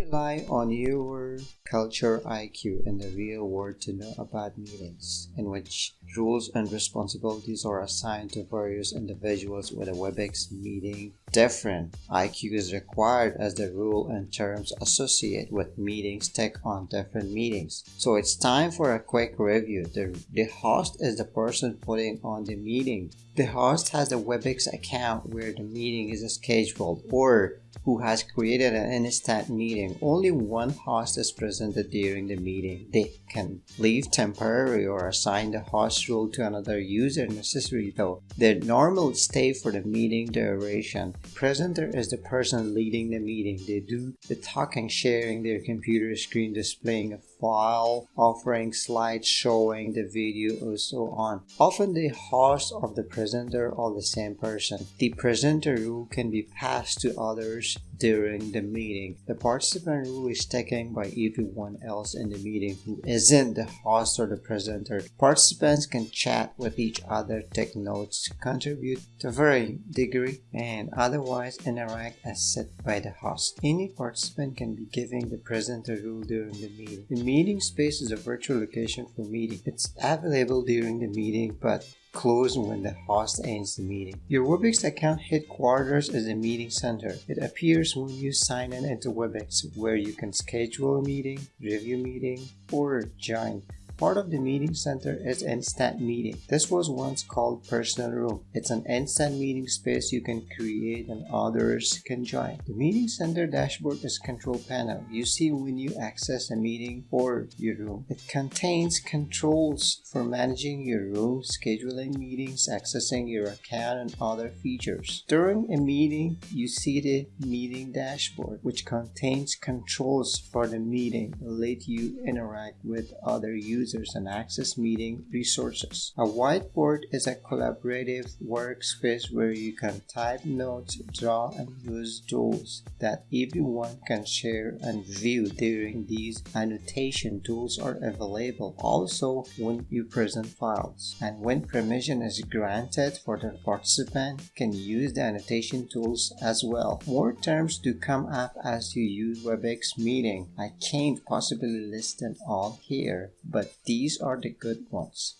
rely on your culture IQ in the real world to know about meetings, in which rules and responsibilities are assigned to various individuals with a WebEx meeting. Different IQ is required as the rule and terms associated with meetings take on different meetings. So it's time for a quick review. The, the host is the person putting on the meeting. The host has a WebEx account where the meeting is scheduled or who has created an instant meeting. Only one host is presented during the meeting. They can leave temporary or assign the host role to another user necessary though. Their normal stay for the meeting duration. Presenter is the person leading the meeting. They do the talking, sharing their computer screen, displaying a file, offering slides showing the video and so on. Often the host of the presenter are the same person. The presenter rule can be passed to others during the meeting. The participant rule is taken by everyone else in the meeting who isn't the host or the presenter. Participants can chat with each other, take notes, contribute to varying degree, and otherwise interact as set by the host. Any participant can be giving the presenter rule during the meeting. The meeting space is a virtual location for meeting. It's available during the meeting, but closed when the host ends the meeting. Your WebEx account headquarters is a meeting center. It appears when you sign in into WebEx where you can schedule a meeting, review meeting, or join. Part of the meeting center is Instant Meeting. This was once called Personal Room. It's an instant meeting space you can create and others can join. The meeting center dashboard is control panel. You see when you access a meeting or your room. It contains controls for managing your room, scheduling meetings, accessing your account, and other features. During a meeting, you see the meeting dashboard, which contains controls for the meeting, let you interact with other users users and access meeting resources. A whiteboard is a collaborative workspace where you can type notes, draw, and use tools that everyone can share and view during these annotation tools are available also when you present files and when permission is granted for the participant can use the annotation tools as well. More terms to come up as you use WebEx meeting. I can't possibly list them all here but these are the good ones.